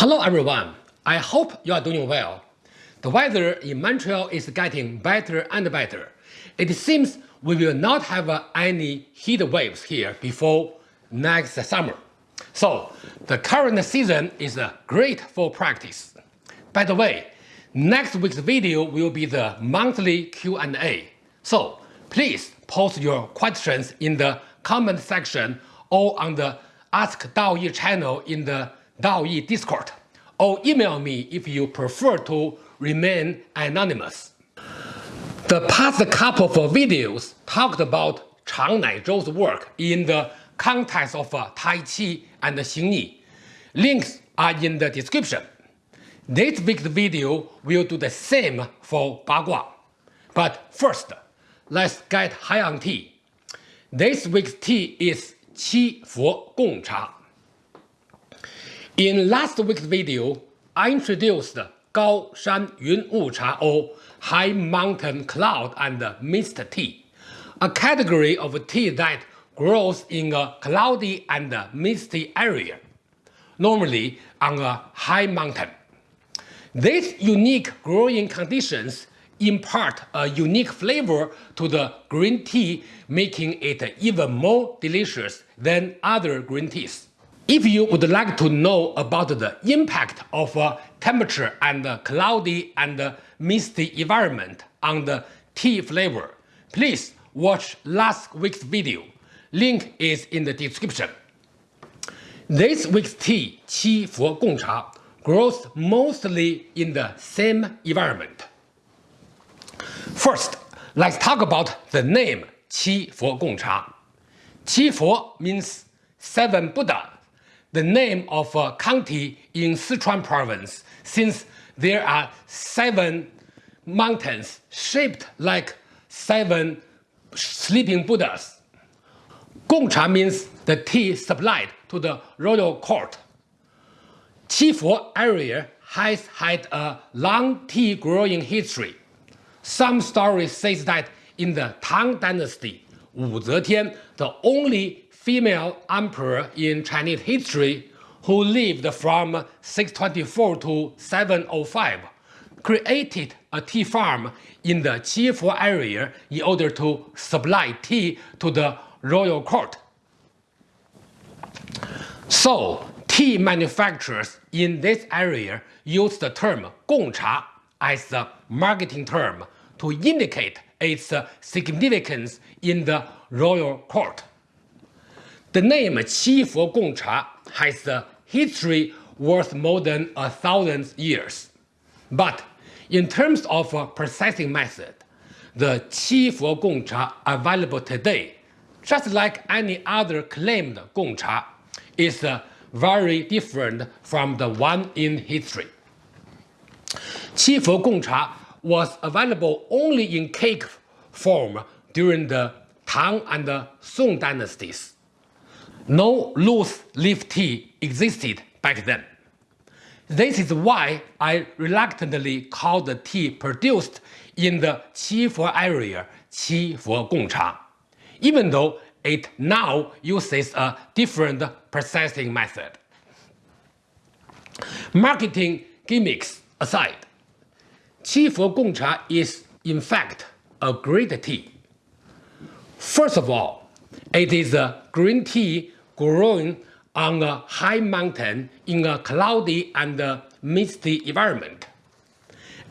Hello everyone, I hope you are doing well. The weather in Montreal is getting better and better. It seems we will not have any heat waves here before next summer. So the current season is great for practice. By the way, next week's video will be the monthly Q&A. So please post your questions in the comment section or on the Ask Daoyi channel in the Daoyi Discord, or email me if you prefer to remain anonymous. The past couple of videos talked about Chang Naizhou's work in the context of uh, Tai Chi and Xingyi. Links are in the description. This week's video will do the same for Bagua. But first, let's get high on tea. This week's tea is Qi Fo Gong Cha. In last week's video, I introduced Gao Shan Yun Wu Cha or High Mountain Cloud and Mist Tea, a category of tea that grows in a cloudy and misty area, normally on a high mountain. These unique growing conditions impart a unique flavor to the green tea, making it even more delicious than other green teas. If you would like to know about the impact of uh, temperature and cloudy and misty environment on the tea flavor, please watch last week's video. Link is in the description. This week's tea, Qi Fo Gong Cha, grows mostly in the same environment. First, let's talk about the name Qi Fo Gong Cha. Qi Fo means seven Buddha the name of a county in Sichuan province since there are seven mountains shaped like seven sleeping Buddhas. Gongcha means the tea supplied to the royal court. Qifo area has had a long tea growing history. Some stories say that in the Tang dynasty, Wu Zetian, the only female emperor in Chinese history who lived from 624 to 705, created a tea farm in the Qifo area in order to supply tea to the royal court. So, tea manufacturers in this area use the term Gongcha as a marketing term to indicate its significance in the royal court. The name Qifo Gongcha has a history worth more than a thousand years. But in terms of a processing method, the Qifo Gongcha available today, just like any other claimed Gongcha, is uh, very different from the one in history. Qifo Gongcha was available only in cake form during the Tang and Song dynasties. No loose leaf tea existed back then. This is why I reluctantly call the tea produced in the Qifo area Qifo Gongcha, even though it now uses a different processing method. Marketing gimmicks aside, Qifo Gongcha is in fact a great tea. First of all, it is a green tea growing on a high mountain in a cloudy and misty environment.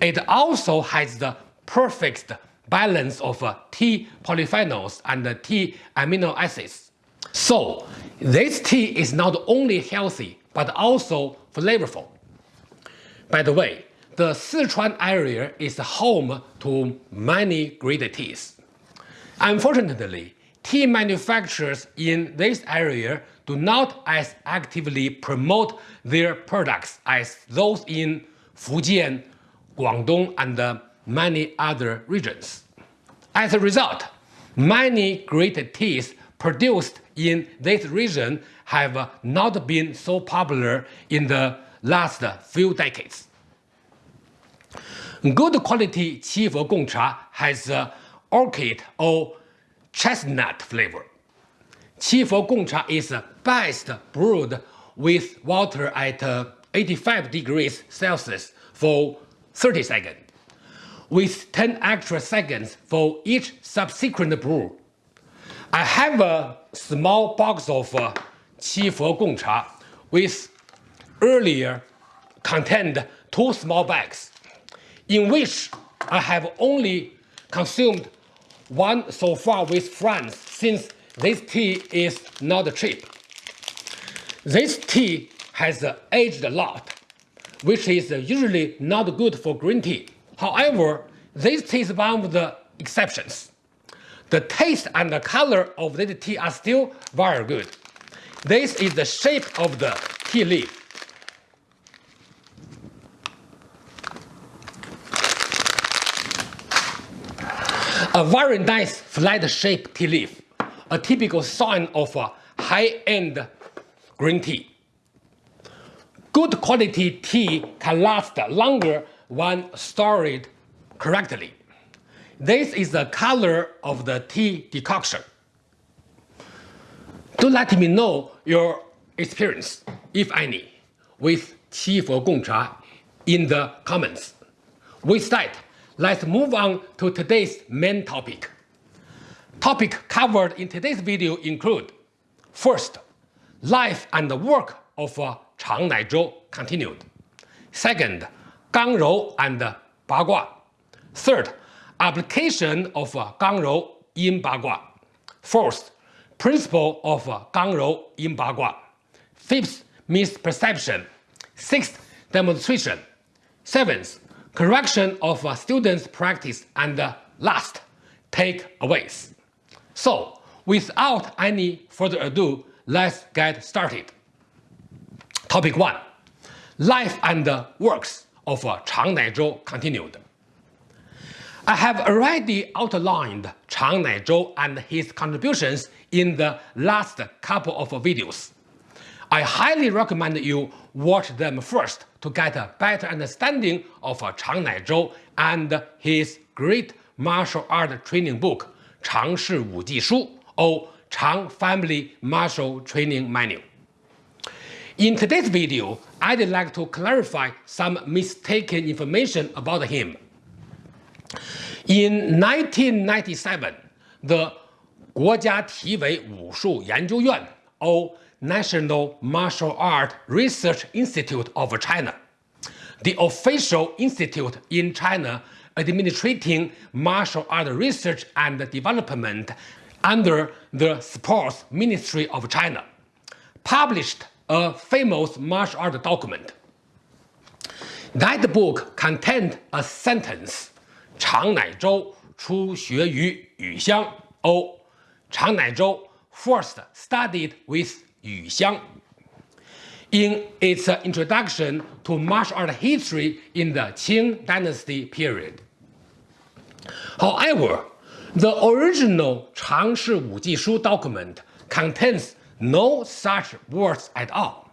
It also has the perfect balance of uh, tea polyphenols and tea amino acids. So this tea is not only healthy but also flavorful. By the way, the Sichuan area is home to many great teas. Unfortunately, tea manufacturers in this area do not as actively promote their products as those in Fujian, Guangdong, and many other regions. As a result, many great teas produced in this region have not been so popular in the last few decades. Good quality Qifo Gongcha has orchid or chestnut flavor. Qifo Gongcha is best brewed with water at 85 degrees Celsius for 30 seconds, with 10 extra seconds for each subsequent brew. I have a small box of uh, Qifo Gong Cha with earlier contained two small bags, in which I have only consumed one so far with friends since this tea is not cheap. This tea has aged a lot, which is usually not good for green tea. However, this tea is one of the exceptions. The taste and the color of this tea are still very good. This is the shape of the tea leaf. A very nice flat-shaped tea leaf, a typical sign of a high-end green tea. Good quality tea can last longer when stored correctly. This is the color of the tea decoction. Do let me know your experience, if any, with Qifo Gong Cha in the comments. With that, let's move on to today's main topic. Topic covered in today's video include First, life and work of uh, Chang Naizhou continued. Second, Gang Rou and Ba Gua. Third, application of Gang Rou in Ba Gua. Fourth, principle of Gang Rou in Ba Gua. Fifth, misperception. Sixth, demonstration. Seventh, correction of a students' practice. And last, takeaways. So, without any further ado, let's get started. Topic 1. Life and Works of uh, Chang Naizhou continued. I have already outlined Chang Naizhou and his contributions in the last couple of videos. I highly recommend you watch them first to get a better understanding of Chang Naizhou and his great martial art training book, Chang Shi Wu Ji Shu, or Chang Family Martial Training Manual. In today's video, I'd like to clarify some mistaken information about him. In 1997, the 国家体委武术研究院 or National Martial Art Research Institute of China, the official institute in China administrating martial art research and development under the Sports Ministry of China, published a famous martial art document. That book contained a sentence, 常乃周初学于雨乡 or Chang Naizhou first studied with Yu. In its introduction to martial art history in the Qing dynasty period. However, the original Changshi Wuji Shu document contains no such words at all.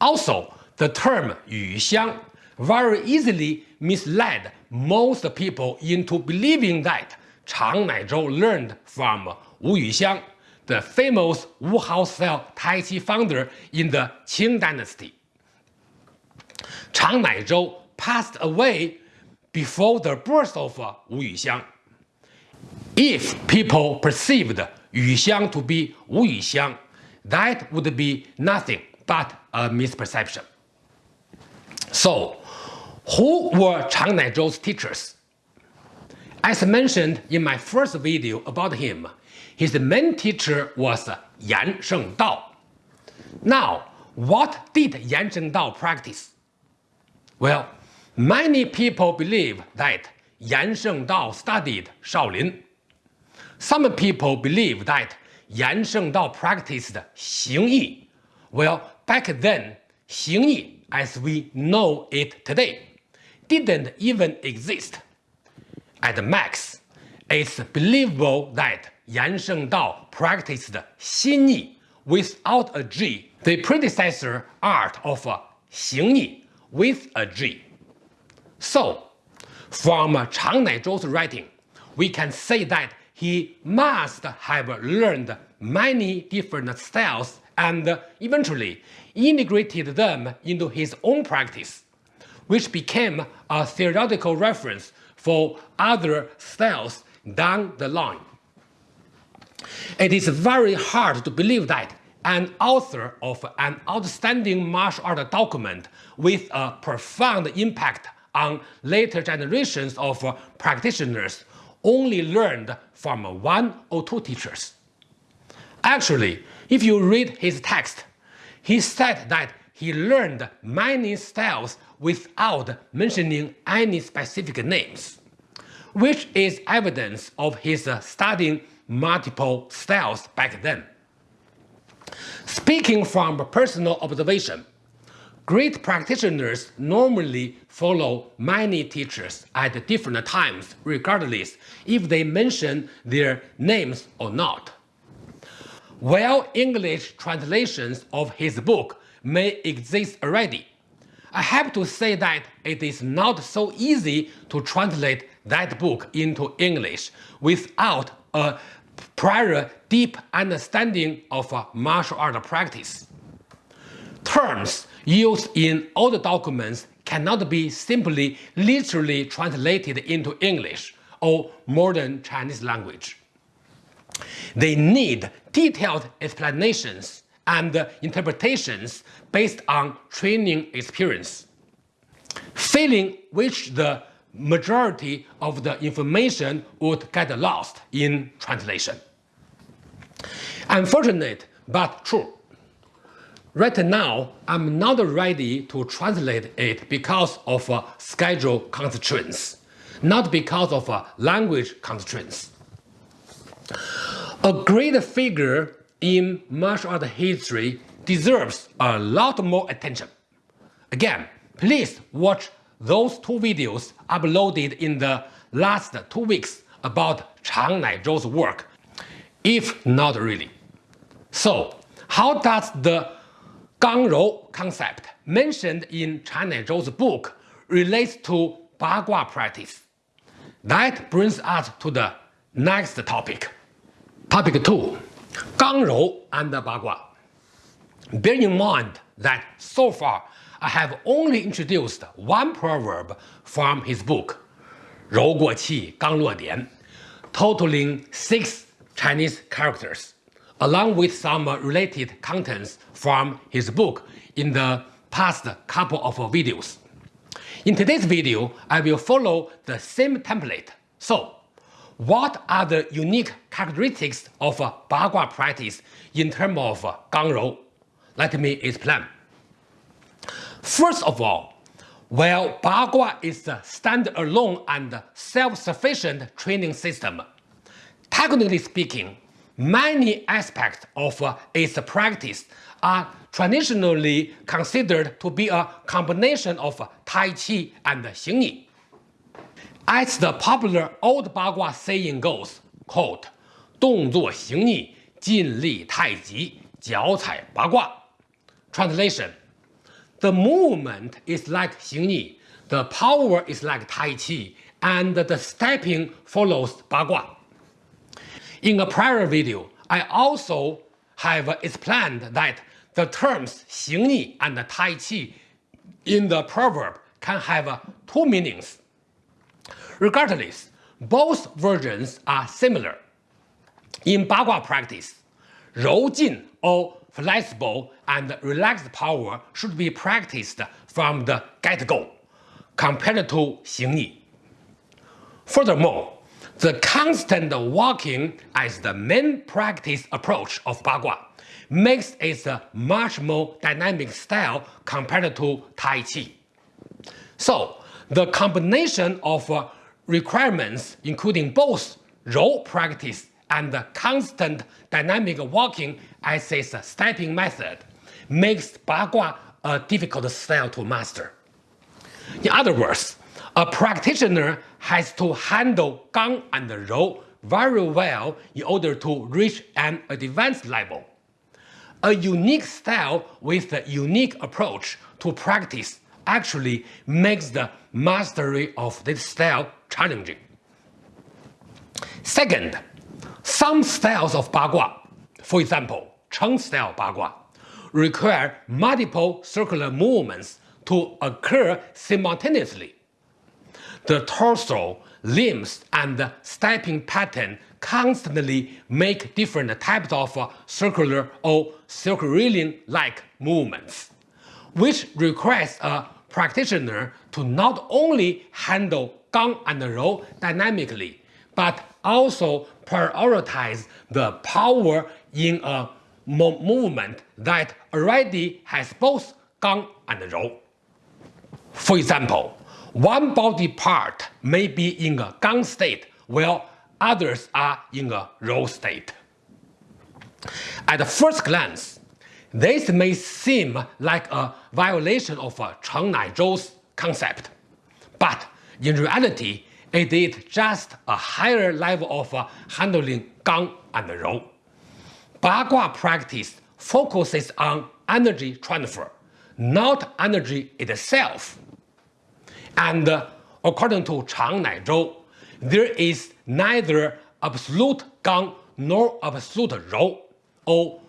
Also, the term Yu Xiang very easily misled most people into believing that Chang Naizhou learned from Wu Yuxiang, the famous Wu Hao style Tai Chi founder in the Qing dynasty. Chang Naizhou passed away before the birth of uh, Wu Yuxiang. If people perceived Yu Xiang to be Wu Yuxiang, that would be nothing but a misperception. So, who were Chang Naizhou's teachers? As mentioned in my first video about him, his main teacher was Yan Shengdao. Now, what did Yan Shengdao practice? Well, many people believe that Yan Shengdao studied Shaolin. Some people believe that Yan Shengdao practiced Xingyi. Well, back then, Xingyi, as we know it today, didn't even exist. At max, it's believable that Yan Shengdao practiced Xinyi without a Ji, the predecessor art of Xingyi with a Ji. So, from Chang Naizhou's writing, we can say that he must have learned many different styles and eventually integrated them into his own practice, which became a theoretical reference for other styles down the line. It is very hard to believe that an author of an outstanding martial art document with a profound impact on later generations of practitioners only learned from one or two teachers. Actually, if you read his text, he said that he learned many styles without mentioning any specific names, which is evidence of his studying multiple styles back then. Speaking from personal observation, great practitioners normally follow many teachers at different times regardless if they mention their names or not. While English translations of his book may exist already, I have to say that it is not so easy to translate that book into English without a prior deep understanding of uh, martial art practice. Terms used in old documents cannot be simply literally translated into English or modern Chinese language. They need detailed explanations and interpretations based on training experience, failing which the majority of the information would get lost in translation. Unfortunate but true. Right now, I'm not ready to translate it because of uh, schedule constraints, not because of uh, language constraints. A great figure in martial art history deserves a lot more attention. Again, please watch those two videos uploaded in the last two weeks about Chang Naizhou's work, if not really. So, how does the Gang Rou concept mentioned in Chang Naizhou's book relate to Bagua practice? That brings us to the next topic. Topic 2. Gang Rou and Bagua. Bear in mind that so far I have only introduced one proverb from his book, 柔过气刚落点, totaling six Chinese characters, along with some related contents from his book in the past couple of videos. In today's video, I will follow the same template. So, what are the unique characteristics of Bagua practice in terms of Gang Rou? Let me explain. First of all, while Bagua is a standalone and self-sufficient training system, technically speaking, many aspects of its practice are traditionally considered to be a combination of Tai Chi and Xingyi. As the popular old Bagua saying goes, quote, 动作形逆，尽力太极，脚踩八卦. Translation the movement is like Xingyi, the power is like Tai Chi, and the stepping follows Bagua. In a prior video, I also have explained that the terms Xingyi and Tai Chi in the proverb can have two meanings. Regardless, both versions are similar. In Bagua practice, 柔劲 or flexible and relaxed power should be practiced from the get-go, compared to Xingyi. Furthermore, the constant walking as the main practice approach of Bagua makes it a much more dynamic style compared to Tai Chi. So, the combination of requirements including both rou practice and constant dynamic walking as its stepping method makes Bagua a difficult style to master. In other words, a practitioner has to handle Gang and Rou very well in order to reach an advanced level. A unique style with a unique approach to practice actually makes the mastery of this style challenging. Second, some styles of Bagua, for example, Cheng style Bagua, require multiple circular movements to occur simultaneously. The torso, limbs, and stepping pattern constantly make different types of circular or circulating-like movements, which requires a practitioner to not only handle gang and rou dynamically, but also prioritize the power in a movement that already has both gang and rou. For example, one body part may be in a gang state while others are in a rou state. At first glance, this may seem like a violation of Chang Nai Zhou's concept, but in reality, it is just a higher level of uh, handling gang and rou. Bagua practice focuses on energy transfer, not energy itself. And uh, according to Chang Nai Zhou, there is neither absolute gang nor absolute rou. Oh,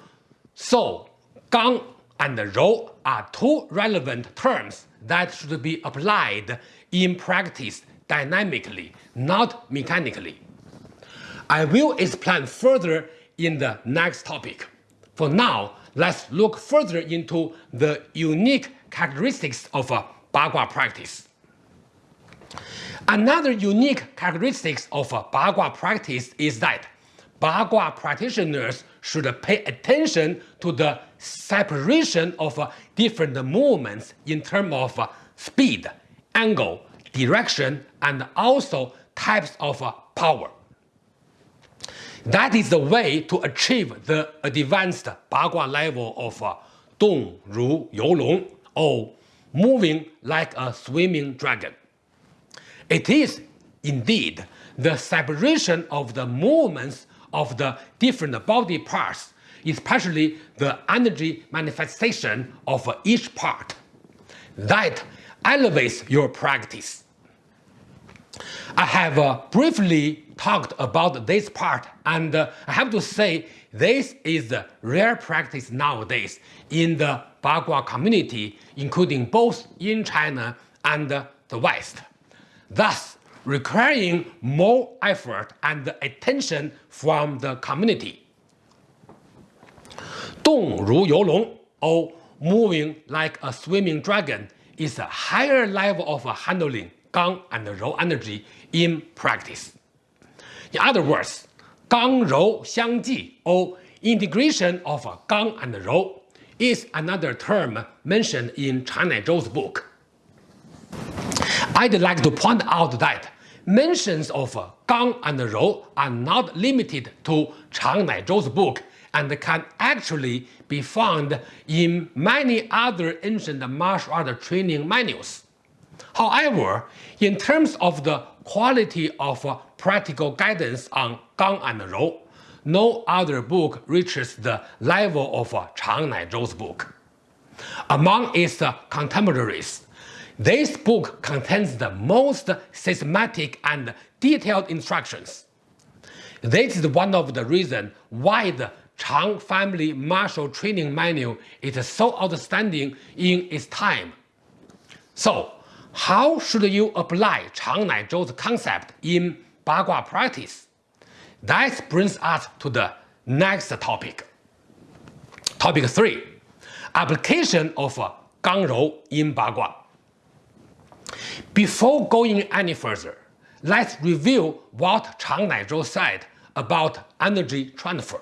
so gang and rou are two relevant terms that should be applied in practice dynamically, not mechanically. I will explain further in the next topic. For now, let's look further into the unique characteristics of a Bagua practice. Another unique characteristic of a Bagua practice is that Bagua practitioners should pay attention to the separation of different movements in terms of speed, angle, direction, and also types of uh, power. That is the way to achieve the advanced Bagua level of uh, Dong Ru You Long, or moving like a swimming dragon. It is indeed the separation of the movements of the different body parts, especially the energy manifestation of each part, that elevates your practice. I have uh, briefly talked about this part and uh, I have to say this is a rare practice nowadays in the Bagua community including both in China and uh, the West, thus requiring more effort and attention from the community. Dong Ru You Long or moving like a swimming dragon is a higher level of handling gang and rou energy in practice. In other words, gang rou xiangji or integration of gang and rou is another term mentioned in Chang Nai Zhou's book. I'd like to point out that mentions of gang and rou are not limited to Chang Nai Zhou's book and can actually be found in many other ancient martial art training manuals. However, in terms of the quality of uh, practical guidance on Gang and Rou, no other book reaches the level of uh, Chang Nai Zhou's book. Among its uh, contemporaries, this book contains the most systematic and detailed instructions. This is one of the reasons why the Chang Family Martial Training Manual is so outstanding in its time. So, how should you apply Chang Nai Zhou's concept in Bagua practice? That brings us to the next topic. Topic 3. Application of Gang Rou in Bagua. Before going any further, let's review what Chang Nai Zhou said about energy transfer.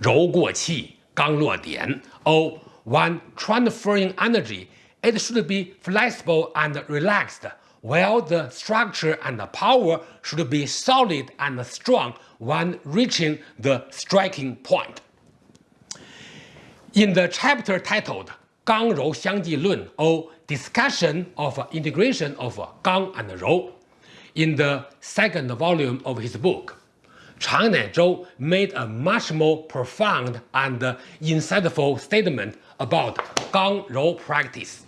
柔过气，刚落点. or when transferring energy it should be flexible and relaxed, while the structure and the power should be solid and strong when reaching the striking point. In the chapter titled Gang Rou Xiangji Lun or Discussion of Integration of Gang and Rou, in the second volume of his book, Chang Zhou made a much more profound and insightful statement about Gang Rou practice.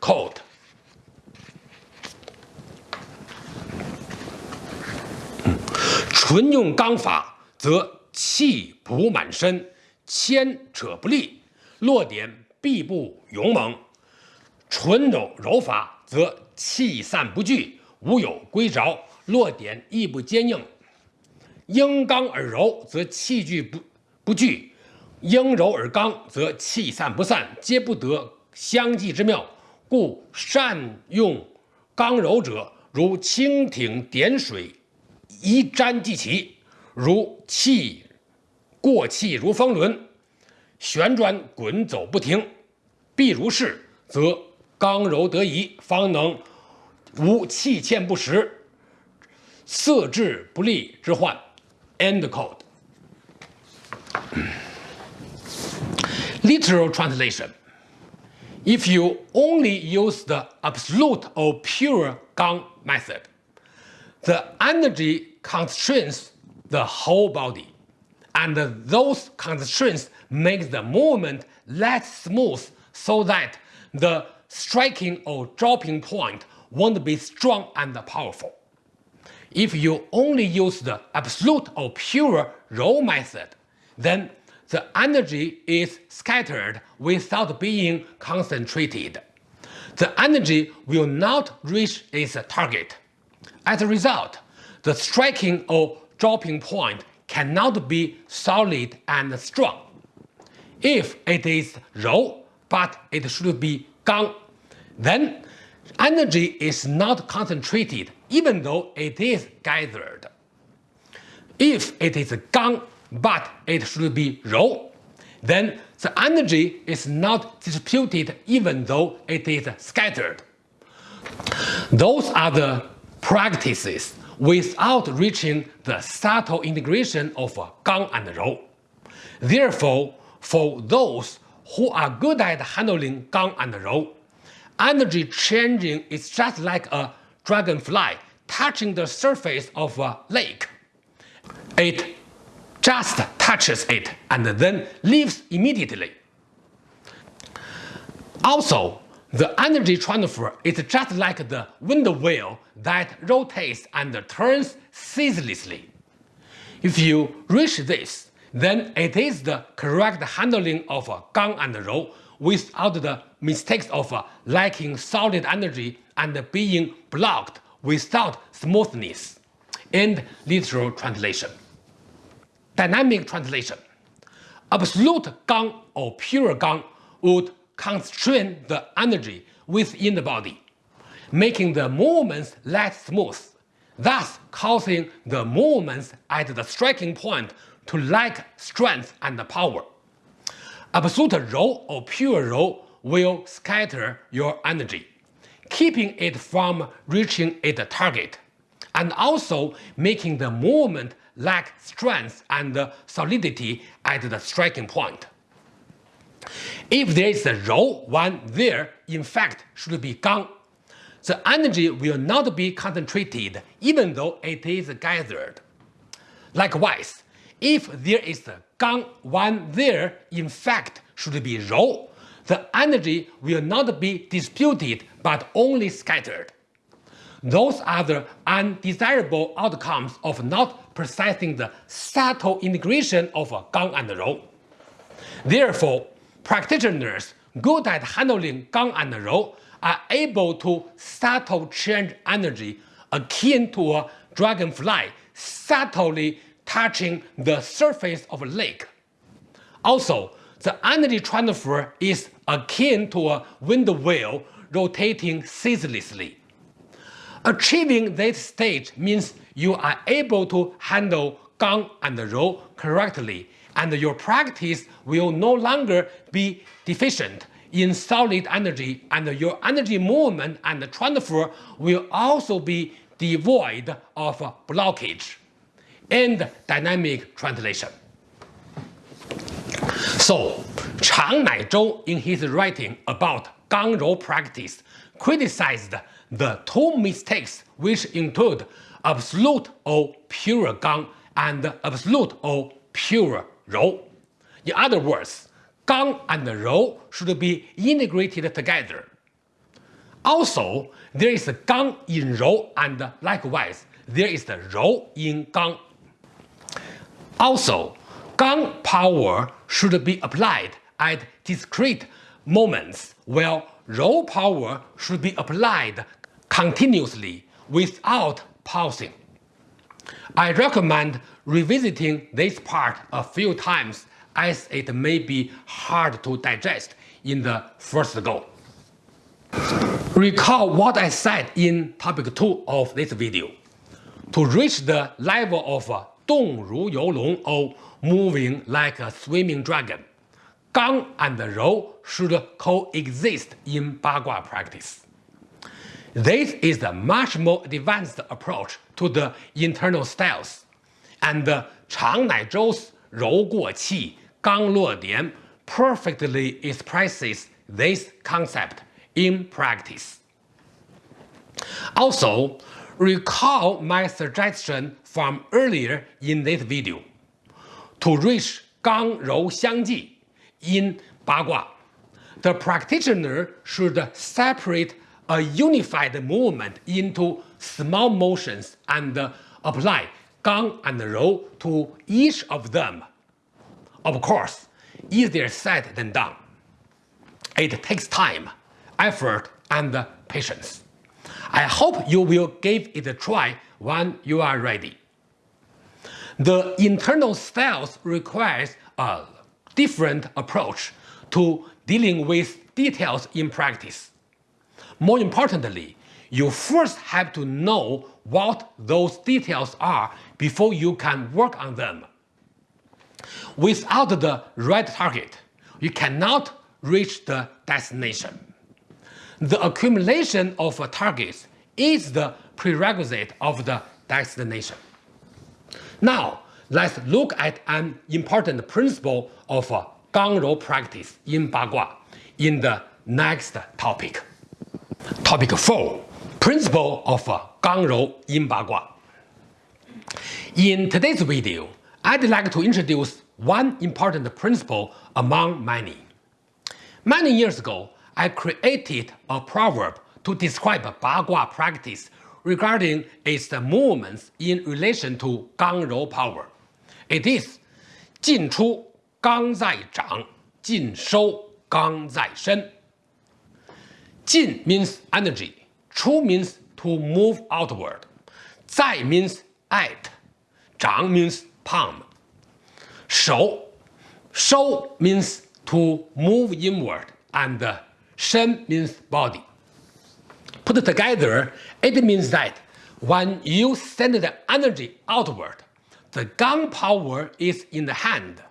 Quote, 纯用刚法，则气补满身，牵扯不利；落点必不勇猛；纯柔柔法则气散不聚，无有归着，落点亦不坚硬。应刚而柔，则气聚不不聚；应柔而刚，则气散不散，皆不得相济之妙。故善用刚柔者，如蜻蜓点水，一沾即起；如气过气如风轮，旋转滚走不停。必如是，则刚柔得宜，方能无气欠不实、色质不利之患。End quote. Literal translation. If you only use the absolute or pure Gang method, the energy constrains the whole body, and those constraints make the movement less smooth so that the striking or dropping point won't be strong and powerful. If you only use the absolute or pure Rou method, then the energy is scattered without being concentrated. The energy will not reach its target. As a result, the striking or dropping point cannot be solid and strong. If it is Rou, but it should be Gang, then energy is not concentrated even though it is gathered. If it is Gang but it should be Rou, then the energy is not distributed even though it is scattered. Those are the practices without reaching the subtle integration of Gang and Rou. Therefore, for those who are good at handling Gang and Rou, energy changing is just like a dragonfly touching the surface of a lake. It just touches it and then leaves immediately. Also, the energy transfer is just like the wind wheel that rotates and turns ceaselessly. If you reach this, then it is the correct handling of Gang and Rou without the mistakes of lacking solid energy and being blocked without smoothness. End literal translation. Dynamic translation. Absolute Gang or pure Gang would constrain the energy within the body, making the movements less smooth, thus causing the movements at the striking point to lack strength and power. Absolute Rou or pure Rou will scatter your energy, keeping it from reaching its target, and also making the movement lack strength and solidity at the striking point. If there is a Rou one there, in fact, should be Gang. The energy will not be concentrated even though it is gathered. Likewise, if there is a Gang one there, in fact, should be Rou, the energy will not be disputed but only scattered. Those are the undesirable outcomes of not possessing the subtle integration of Gang and Rou. Therefore, practitioners good at handling Gang and Rou are able to subtle change energy akin to a dragonfly subtly touching the surface of a lake. Also, the energy transfer is akin to a wind wheel rotating ceaselessly. Achieving this stage means you are able to handle Gang and Rou correctly and your practice will no longer be deficient in solid energy and your energy movement and transfer will also be devoid of blockage. End dynamic translation. So, Chang Naizhou in his writing about Gang Rou practice criticized the two mistakes which include absolute or pure Gang and absolute or pure Rou. In other words, Gang and Rou should be integrated together. Also, there is Gang in Rou and likewise, there is the Rou in Gang. Also, Gang power should be applied at discrete moments, while Rou power should be applied continuously without pausing. I recommend revisiting this part a few times as it may be hard to digest in the first go. Recall what I said in topic 2 of this video. To reach the level of Dong Ru You Long or moving like a swimming dragon, Gang and Rou should coexist in Bagua practice. This is a much more advanced approach to the internal styles, and Chang Nai Zhou's Rou Guo Qi, Gang Luo Dian perfectly expresses this concept in practice. Also, recall my suggestion from earlier in this video. To reach Gang Rou Xiangji in Bagua, the practitioner should separate a unified movement into small motions and uh, apply Gang and Rou to each of them. Of course, easier said than done. It takes time, effort, and patience. I hope you will give it a try when you are ready. The internal styles requires a different approach to dealing with details in practice. More importantly, you first have to know what those details are before you can work on them. Without the right target, you cannot reach the destination. The accumulation of targets is the prerequisite of the destination. Now, let's look at an important principle of Gang Rou practice in Bagua in the next topic. Topic 4. Principle of uh, Gangrou in Bagua In today's video, I'd like to introduce one important principle among many. Many years ago, I created a proverb to describe Bagua practice regarding its movements in relation to Gangrou power. It is 劲出刚在掌，劲收刚在身。Jin means energy, Chu means to move outward, Zai means at, Zhang means palm. Shou, Shou means to move inward and Shen means body. Put together, it means that when you send the energy outward, the gang power is in the hand.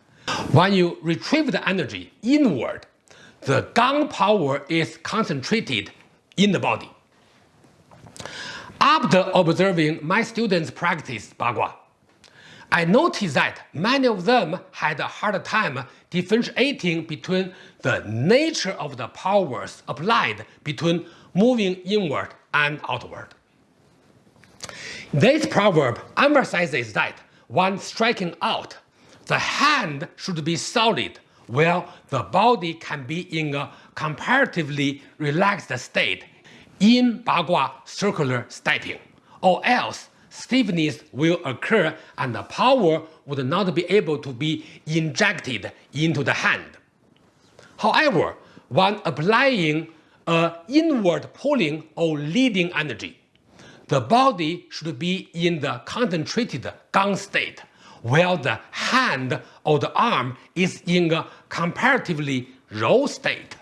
When you retrieve the energy inward, the gang power is concentrated in the body. After observing my students practice Bagua, I noticed that many of them had a hard time differentiating between the nature of the powers applied between moving inward and outward. This proverb emphasizes that when striking out, the hand should be solid while the body can be in a comparatively relaxed state in Bagua circular stepping, or else stiffness will occur and the power would not be able to be injected into the hand. However, when applying a inward pulling or leading energy, the body should be in the concentrated gang state, while the hand or the arm is in a comparatively rou state.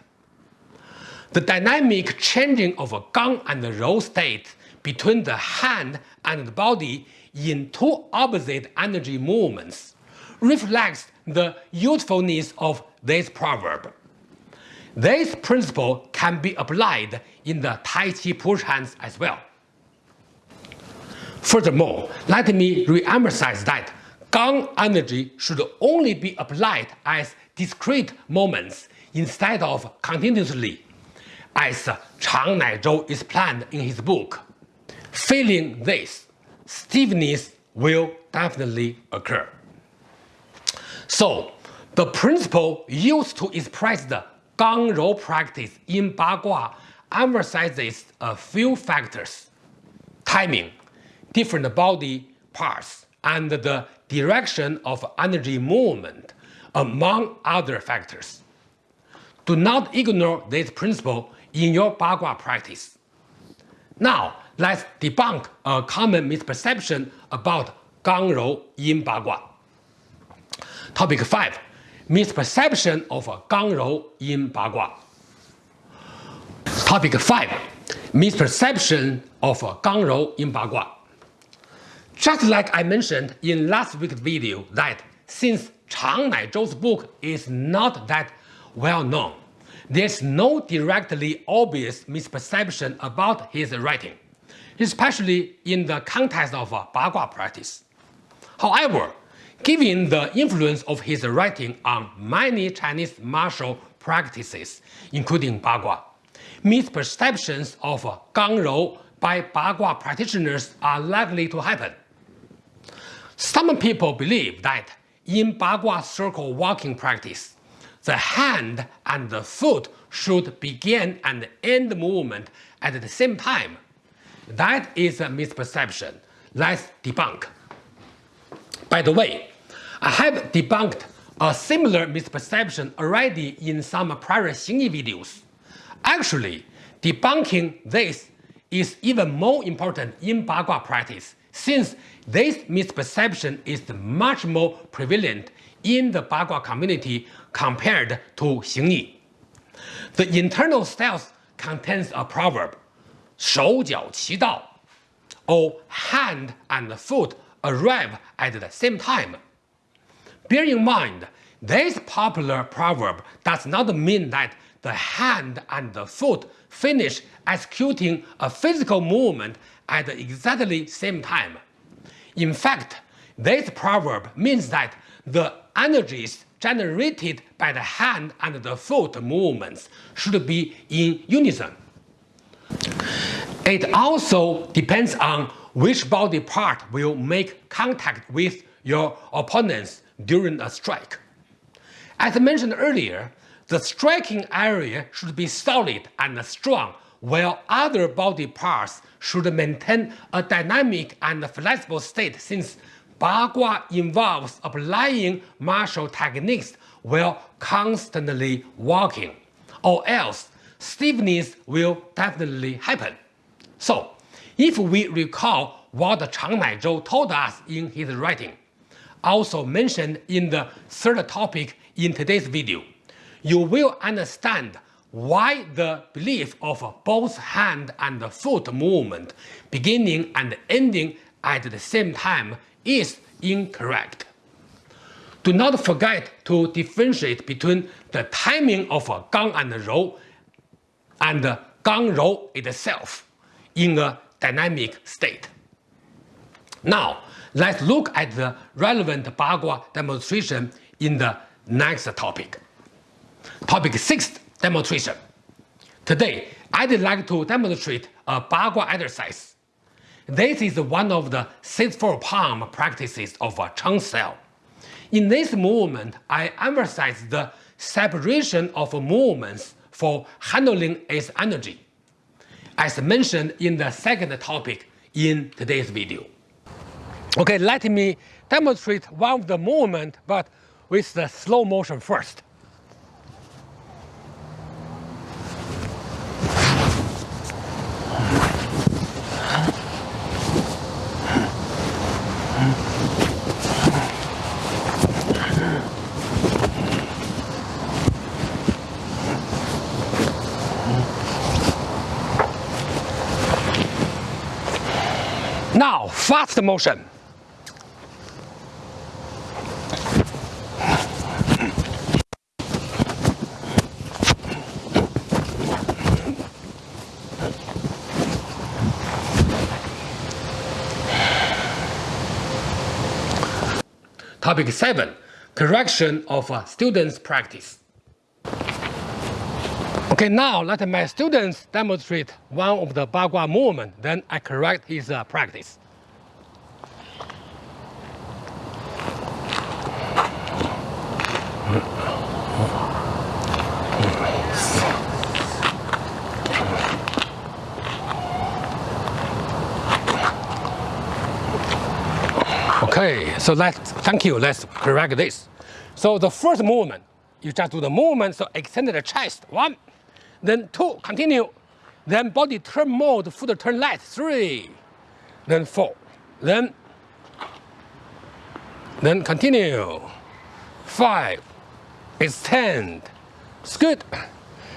The dynamic changing of a gang and rou state between the hand and the body in two opposite energy movements reflects the usefulness of this proverb. This principle can be applied in the Tai Chi push hands as well. Furthermore, let me re-emphasize that Gang energy should only be applied as discrete moments instead of continuously, as Chang Naizhou explained in his book. Failing this, stiffness will definitely occur. So, the principle used to express the Gang Rou practice in Bagua emphasizes a few factors. Timing, different body parts, and the direction of energy movement, among other factors. Do not ignore this principle in your Bagua practice. Now, let's debunk a common misperception about Gang Rou in Bagua. Topic 5. Misperception of Gang Rou in Bagua. Topic 5. Misperception of Gang Rou in Bagua. Just like I mentioned in last week's video that since Chang Nai Zhou's book is not that well known, there's no directly obvious misperception about his writing, especially in the context of uh, Bagua practice. However, given the influence of his writing on many Chinese martial practices, including Bagua, misperceptions of uh, Gang Rou by Bagua practitioners are likely to happen. Some people believe that in Bagua circle walking practice, the hand and the foot should begin and end movement at the same time. That is a misperception. Let's debunk. By the way, I have debunked a similar misperception already in some prior Xingyi videos. Actually, debunking this is even more important in Bagua practice since this misperception is much more prevalent in the Bagua community compared to Xingyi. The internal styles contains a proverb, 手脚齐到, or hand and foot arrive at the same time. Bear in mind, this popular proverb does not mean that the hand and the foot finish executing a physical movement at the exactly same time. In fact, this proverb means that the energies generated by the hand and the foot movements should be in unison. It also depends on which body part will make contact with your opponents during a strike. As mentioned earlier, the striking area should be solid and strong while other body parts should maintain a dynamic and flexible state since Bagua involves applying martial techniques while constantly walking, or else stiffness will definitely happen. So, if we recall what Chang Nai Zhou told us in his writing, also mentioned in the third topic in today's video, you will understand why the belief of both hand and foot movement beginning and ending at the same time is incorrect. Do not forget to differentiate between the timing of Gang and Rou and Gang Rou itself in a dynamic state. Now, let's look at the relevant Bagua demonstration in the next topic. Topic 6 demonstration. Today, I'd like to demonstrate a Bagua exercise. This is one of the six-four palm practices of Cheng style. In this movement, I emphasize the separation of movements for handling its energy, as mentioned in the second topic in today's video. Okay, let me demonstrate one of the movement, but with the slow motion first. Now, fast motion. Topic 7. Correction of a student's practice. Okay, now let my students demonstrate one of the Bagua movement, then I correct his uh, practice. Okay, so let's, thank you, let's correct this. So the first movement you just do the movement, so extend the chest, one. Then two, continue. Then body turn mode, foot turn left, three. Then four. Then, then continue. Five, extend. Good.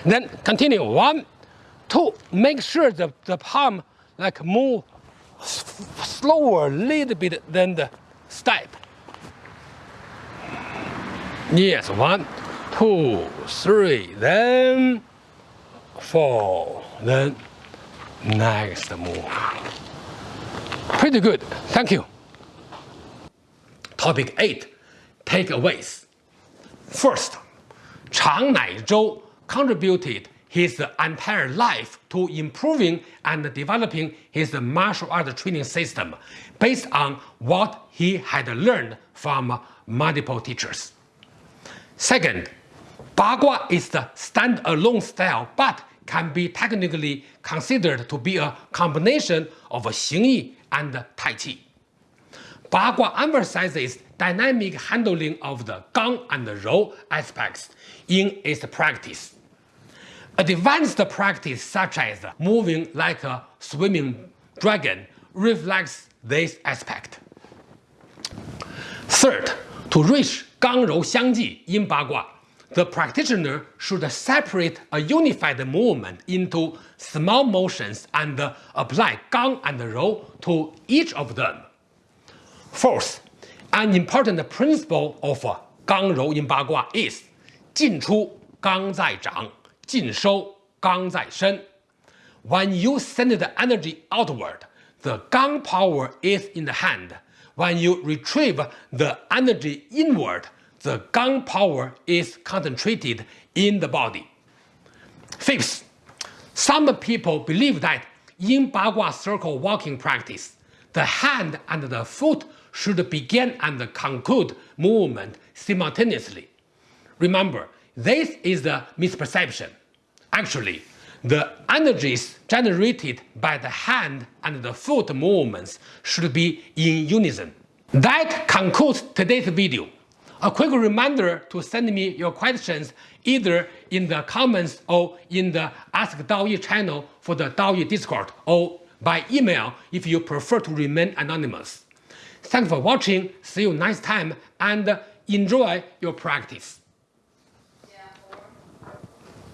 Then continue, one, two. Make sure the, the palm like move slower a little bit than the step. Yes, one, two, three, then four, then next move. Pretty good, thank you. Topic 8, takeaways. First, Chang Nai Zhou contributed his entire life to improving and developing his martial art training system based on what he had learned from multiple teachers. Second, Bagua is the standalone style but can be technically considered to be a combination of Xingyi and Tai Chi. Bagua emphasizes dynamic handling of the Gang and Rou aspects in its practice. Advanced practice such as moving like a swimming dragon reflects this aspect. Third, to reach Gangrou Xiangji in Bagua, the practitioner should separate a unified movement into small motions and apply Gang and Rou to each of them. Fourth, an important principle of Gang Rou in Bagua is 劲出刚在掌劲收刚在身. When you send the energy outward, the Gang power is in the hand. When you retrieve the energy inward, the Gang power is concentrated in the body. Fifth, some people believe that in Bagua circle walking practice, the hand and the foot should begin and conclude movement simultaneously. Remember, this is a misperception. Actually, the energies generated by the hand and the foot movements should be in unison. That concludes today's video. A quick reminder to send me your questions either in the comments or in the Ask Daoyi channel for the Daoyi Discord or by email if you prefer to remain anonymous. Thanks for watching, see you next time and enjoy your practice.